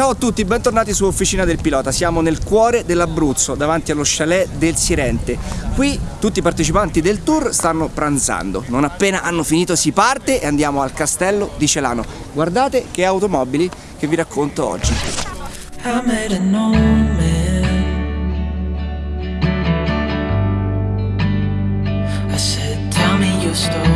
Ciao a tutti, bentornati su Officina del Pilota. Siamo nel cuore dell'Abruzzo, davanti allo chalet del Sirente. Qui tutti i partecipanti del tour stanno pranzando. Non appena hanno finito si parte e andiamo al castello di Celano. Guardate che automobili che vi racconto oggi. I said, tell me your story.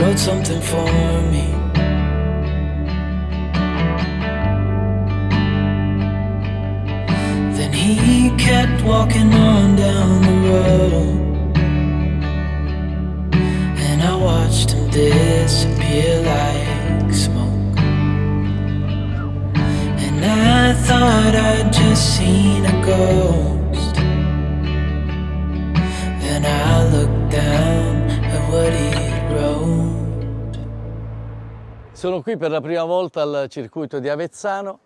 Wrote something for me. Then he kept walking on down the road. And I watched him disappear like smoke. And I thought I'd just seen a ghost Sono qui per la prima volta al circuito di Avezzano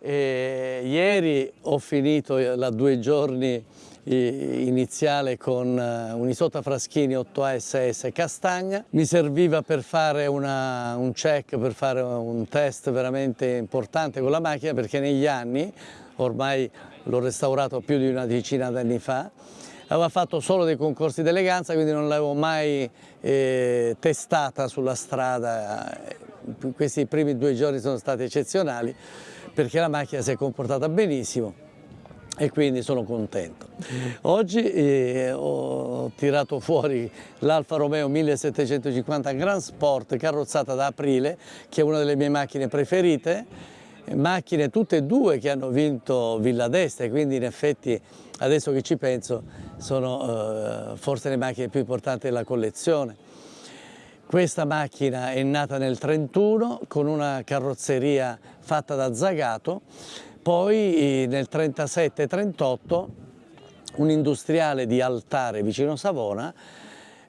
e ieri ho finito la due giorni iniziale con eh, un Isota Fraschini 8A Castagna. Mi serviva per fare una, un check, per fare un test veramente importante con la macchina perché negli anni, ormai l'ho restaurato più di una decina d'anni fa, aveva fatto solo dei concorsi d'eleganza, quindi non l'avevo mai eh, testata sulla strada. Questi primi due giorni sono stati eccezionali perché la macchina si è comportata benissimo e quindi sono contento. Oggi eh, ho tirato fuori l'Alfa Romeo 1750 Grand Sport carrozzata da Aprile, che è una delle mie macchine preferite, macchine tutte e due che hanno vinto Villa d'Este, quindi in effetti adesso che ci penso sono eh, forse le macchine più importanti della collezione. Questa macchina è nata nel 31 con una carrozzeria fatta da Zagato, poi eh, nel 37-38 un industriale di Altare vicino Savona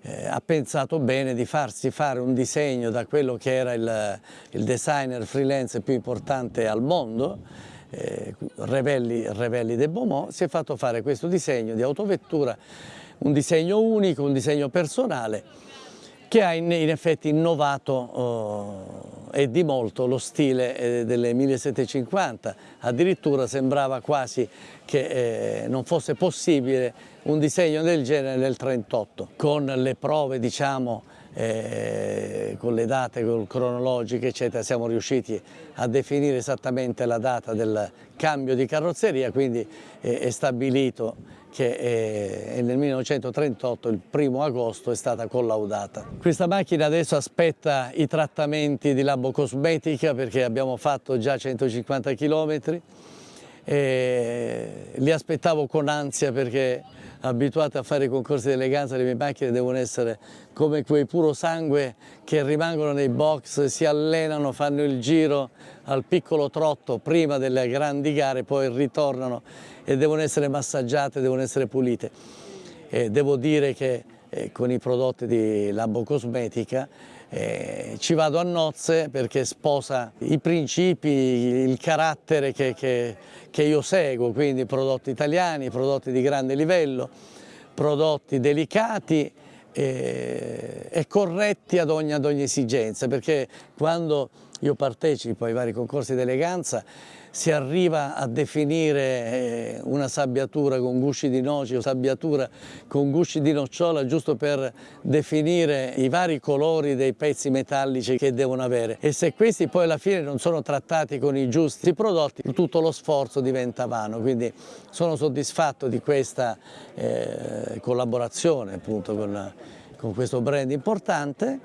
eh, ha pensato bene di farsi fare un disegno da quello che era il, il designer freelance più importante al mondo, eh, Revelli, Revelli de Beaumont, si è fatto fare questo disegno di autovettura, un disegno unico, un disegno personale che ha in, in effetti innovato eh, e di molto lo stile eh, delle 1750, addirittura sembrava quasi che eh, non fosse possibile un disegno del genere nel 38, con le prove diciamo eh, con le date cronologiche eccetera siamo riusciti a definire esattamente la data del cambio di carrozzeria quindi eh, è stabilito che eh, nel 1938, il primo agosto, è stata collaudata. Questa macchina adesso aspetta i trattamenti di labocosmetica perché abbiamo fatto già 150 km e li aspettavo con ansia perché abituato a fare i concorsi di eleganza le mie macchine devono essere come quei puro sangue che rimangono nei box, si allenano, fanno il giro al piccolo trotto prima delle grandi gare, poi ritornano e devono essere massaggiate, devono essere pulite. E devo dire che eh, con i prodotti di Labo Cosmetica eh, ci vado a nozze perché sposa i principi, il carattere che, che, che io seguo, quindi prodotti italiani, prodotti di grande livello, prodotti delicati e, e corretti ad ogni, ad ogni esigenza, perché quando io partecipo ai vari concorsi di eleganza si arriva a definire eh, una sabbiatura con gusci di noci o sabbiatura con gusci di nocciola giusto per definire i vari colori dei pezzi metallici che devono avere. E se questi poi alla fine non sono trattati con i giusti prodotti tutto lo sforzo diventa vano. Quindi sono soddisfatto di questa eh, collaborazione appunto con, con questo brand importante.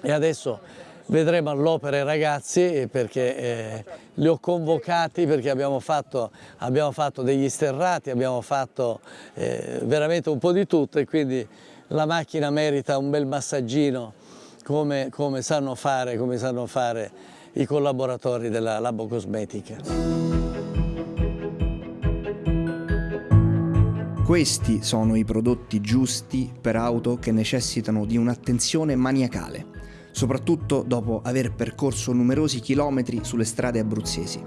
E adesso vedremo all'opera i ragazzi perché eh, li ho convocati perché abbiamo fatto, abbiamo fatto degli sterrati, abbiamo fatto eh, veramente un po' di tutto e quindi la macchina merita un bel massaggino come, come, sanno, fare, come sanno fare i collaboratori della Labo Cosmetica. Questi sono i prodotti giusti per auto che necessitano di un'attenzione maniacale soprattutto dopo aver percorso numerosi chilometri sulle strade abruzzesi.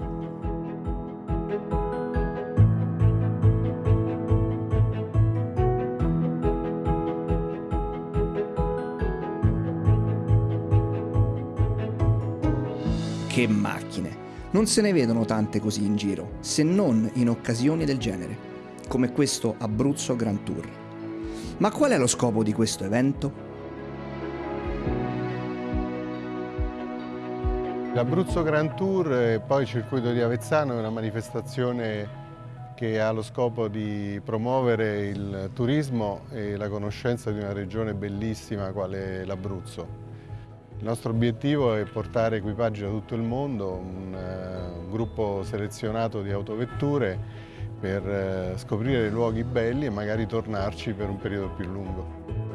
Che macchine! Non se ne vedono tante così in giro, se non in occasioni del genere, come questo Abruzzo Grand Tour. Ma qual è lo scopo di questo evento? L'Abruzzo Grand Tour e poi il circuito di Avezzano è una manifestazione che ha lo scopo di promuovere il turismo e la conoscenza di una regione bellissima quale l'Abruzzo. Il nostro obiettivo è portare equipaggi da tutto il mondo, un, uh, un gruppo selezionato di autovetture per uh, scoprire luoghi belli e magari tornarci per un periodo più lungo.